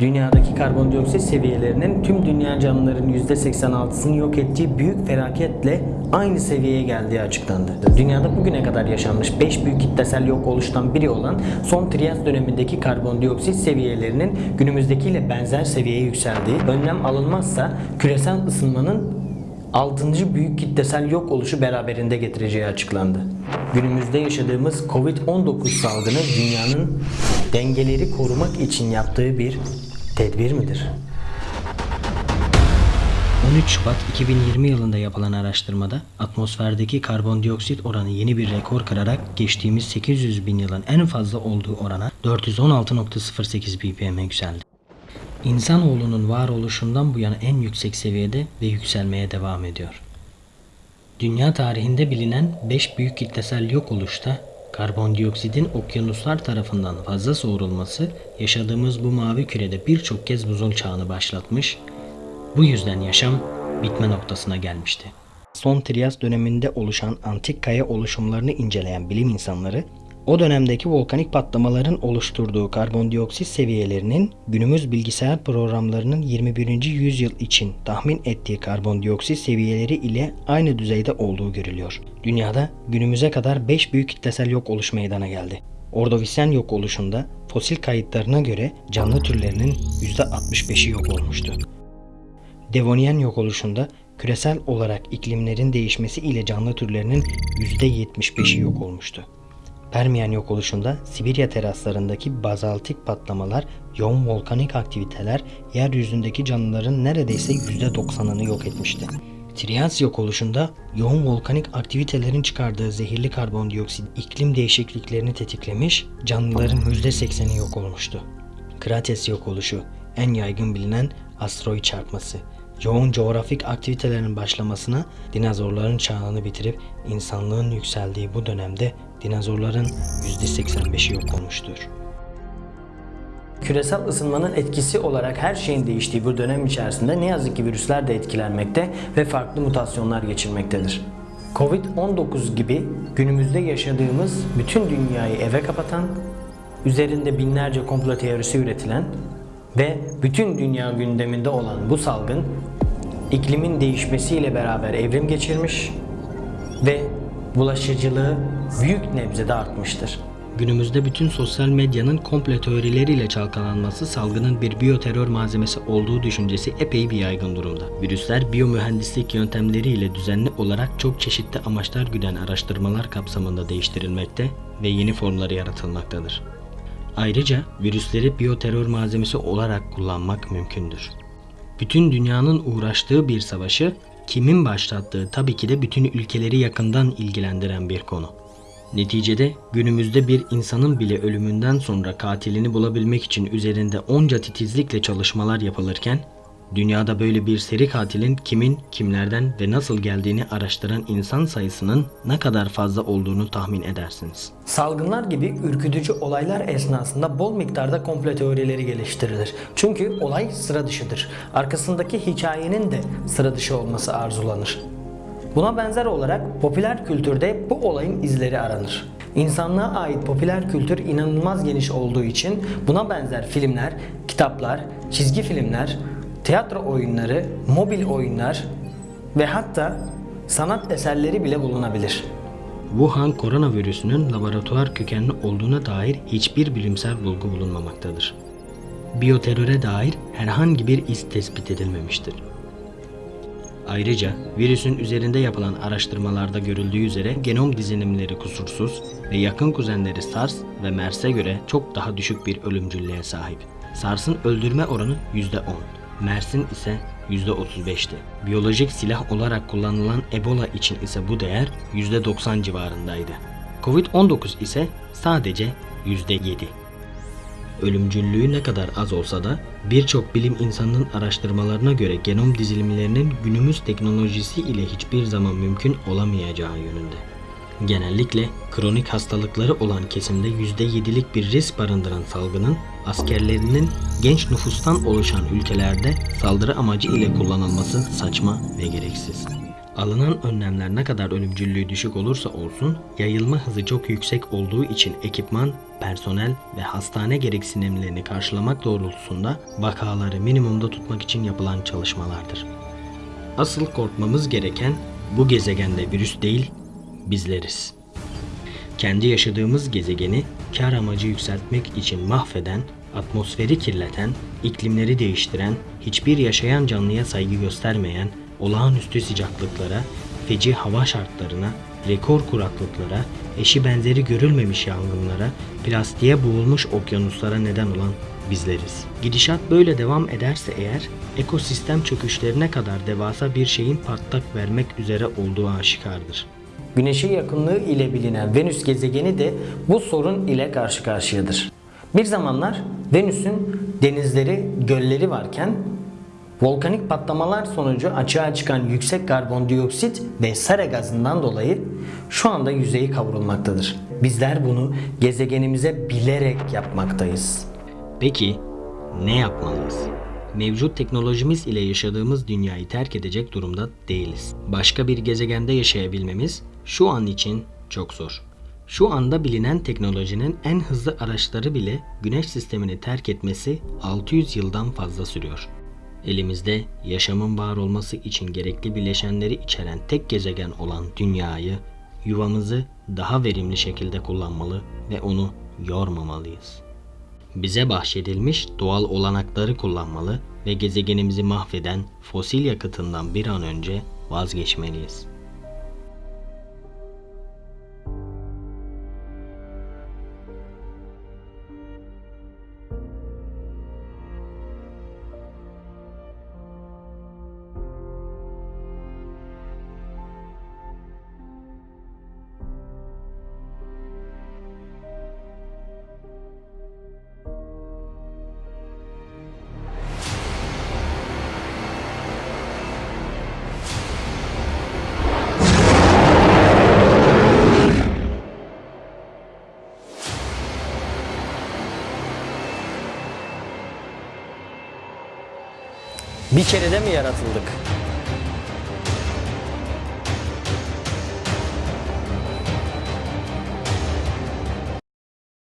dünyadaki karbondioksit seviyelerinin tüm dünya canlıların %86'sını yok ettiği büyük felaketle aynı seviyeye geldiği açıklandı. Dünyada bugüne kadar yaşanmış 5 büyük kitlesel yok oluştan biri olan son Triyas dönemindeki karbondioksit seviyelerinin günümüzdekiyle benzer seviyeye yükseldiği, önlem alınmazsa küresel ısınmanın 6. büyük kitlesel yok oluşu beraberinde getireceği açıklandı. Günümüzde yaşadığımız Covid-19 salgını dünyanın dengeleri korumak için yaptığı bir tedbir midir? 13 Şubat 2020 yılında yapılan araştırmada atmosferdeki karbondioksit oranı yeni bir rekor kırarak geçtiğimiz 800 bin yılın en fazla olduğu orana 416.08 ppm'e yükseldi. İnsanoğlunun varoluşundan bu yana en yüksek seviyede ve yükselmeye devam ediyor. Dünya tarihinde bilinen 5 büyük kitlesel yok oluşta karbondioksitin okyanuslar tarafından fazla soğurulması yaşadığımız bu mavi kürede birçok kez buzul çağını başlatmış, bu yüzden yaşam bitme noktasına gelmişti. Son Triyas döneminde oluşan antik kaya oluşumlarını inceleyen bilim insanları, o dönemdeki volkanik patlamaların oluşturduğu karbondioksit seviyelerinin günümüz bilgisayar programlarının 21. yüzyıl için tahmin ettiği karbondioksit seviyeleri ile aynı düzeyde olduğu görülüyor. Dünyada günümüze kadar 5 büyük kitlesel yok oluş meydana geldi. Ordovisen yok oluşunda fosil kayıtlarına göre canlı türlerinin %65'i yok olmuştu. Devonian yok oluşunda küresel olarak iklimlerin değişmesi ile canlı türlerinin %75'i yok olmuştu. Permiyen yok oluşunda Sibirya teraslarındaki bazaltik patlamalar, yoğun volkanik aktiviteler yeryüzündeki canlıların neredeyse %90'ını yok etmişti. Triyas yok oluşunda yoğun volkanik aktivitelerin çıkardığı zehirli karbondioksit iklim değişikliklerini tetiklemiş, canlıların %80'i yok olmuştu. Krates yok oluşu, en yaygın bilinen asteroid çarpması, yoğun coğrafik aktivitelerin başlamasına dinozorların çağını bitirip insanlığın yükseldiği bu dönemde dinozorların %85'i yok olmuştur. Küresel ısınmanın etkisi olarak her şeyin değiştiği bu dönem içerisinde ne yazık ki virüsler de etkilenmekte ve farklı mutasyonlar geçirmektedir. Covid-19 gibi günümüzde yaşadığımız bütün dünyayı eve kapatan, üzerinde binlerce komplo teorisi üretilen ve bütün dünya gündeminde olan bu salgın iklimin değişmesiyle beraber evrim geçirmiş ve bulaşıcılığı büyük nebzede artmıştır. Günümüzde bütün sosyal medyanın komple teorileriyle çalkalanması salgının bir biyoterör malzemesi olduğu düşüncesi epey bir yaygın durumda. Virüsler biyomühendislik yöntemleriyle düzenli olarak çok çeşitli amaçlar güden araştırmalar kapsamında değiştirilmekte ve yeni formları yaratılmaktadır. Ayrıca virüsleri biyoterör malzemesi olarak kullanmak mümkündür. Bütün dünyanın uğraştığı bir savaşı kimin başlattığı tabii ki de bütün ülkeleri yakından ilgilendiren bir konu. Neticede günümüzde bir insanın bile ölümünden sonra katilini bulabilmek için üzerinde onca titizlikle çalışmalar yapılırken dünyada böyle bir seri katilin kimin, kimlerden ve nasıl geldiğini araştıran insan sayısının ne kadar fazla olduğunu tahmin edersiniz. Salgınlar gibi ürkütücü olaylar esnasında bol miktarda komplo teorileri geliştirilir. Çünkü olay sıra dışıdır. Arkasındaki hikayenin de sıra dışı olması arzulanır. Buna benzer olarak popüler kültürde bu olayın izleri aranır. İnsanlığa ait popüler kültür inanılmaz geniş olduğu için buna benzer filmler, kitaplar, çizgi filmler, tiyatro oyunları, mobil oyunlar ve hatta sanat eserleri bile bulunabilir. Wuhan koronavirüsünün laboratuvar kökenli olduğuna dair hiçbir bilimsel bulgu bulunmamaktadır. Biyoteröre dair herhangi bir iz tespit edilmemiştir. Ayrıca virüsün üzerinde yapılan araştırmalarda görüldüğü üzere genom dizilimleri kusursuz ve yakın kuzenleri SARS ve MERS'e göre çok daha düşük bir ölümcüllüğe sahip. SARS'ın öldürme oranı %10, MERS'in ise %35'ti. Biyolojik silah olarak kullanılan Ebola için ise bu değer %90 civarındaydı. Covid-19 ise sadece %7. Ölümcüllüğü ne kadar az olsa da birçok bilim insanının araştırmalarına göre genom dizilimlerinin günümüz teknolojisi ile hiçbir zaman mümkün olamayacağı yönünde. Genellikle kronik hastalıkları olan kesimde %7'lik bir risk barındıran salgının askerlerinin genç nüfustan oluşan ülkelerde saldırı amacı ile kullanılması saçma ve gereksiz. Alınan önlemler ne kadar ölümcüllüğü düşük olursa olsun yayılma hızı çok yüksek olduğu için ekipman, personel ve hastane gereksinimlerini karşılamak doğrultusunda vakaları minimumda tutmak için yapılan çalışmalardır. Asıl korkmamız gereken bu gezegende virüs değil, bizleriz. Kendi yaşadığımız gezegeni kar amacı yükseltmek için mahveden, atmosferi kirleten, iklimleri değiştiren, hiçbir yaşayan canlıya saygı göstermeyen, olağanüstü sıcaklıklara, feci hava şartlarına, rekor kuraklıklara, eşi benzeri görülmemiş yangınlara, plastiğe boğulmuş okyanuslara neden olan bizleriz. Gidişat böyle devam ederse eğer, ekosistem çöküşlerine kadar devasa bir şeyin patlak vermek üzere olduğu aşikardır. Güneşe yakınlığı ile bilinen Venüs gezegeni de bu sorun ile karşı karşıyadır. Bir zamanlar Venüs'ün denizleri, gölleri varken volkanik patlamalar sonucu açığa çıkan yüksek karbondioksit ve sera gazından dolayı şu anda yüzeyi kavrulmaktadır. Bizler bunu gezegenimize bilerek yapmaktayız. Peki ne yapmalıyız? Mevcut teknolojimiz ile yaşadığımız dünyayı terk edecek durumda değiliz. Başka bir gezegende yaşayabilmemiz şu an için çok zor. Şu anda bilinen teknolojinin en hızlı araçları bile güneş sistemini terk etmesi 600 yıldan fazla sürüyor. Elimizde yaşamın var olması için gerekli bileşenleri içeren tek gezegen olan dünyayı, yuvamızı daha verimli şekilde kullanmalı ve onu yormamalıyız. Bize bahşedilmiş doğal olanakları kullanmalı ve gezegenimizi mahveden fosil yakıtından bir an önce vazgeçmeliyiz. Bir kerede mi yaratıldık?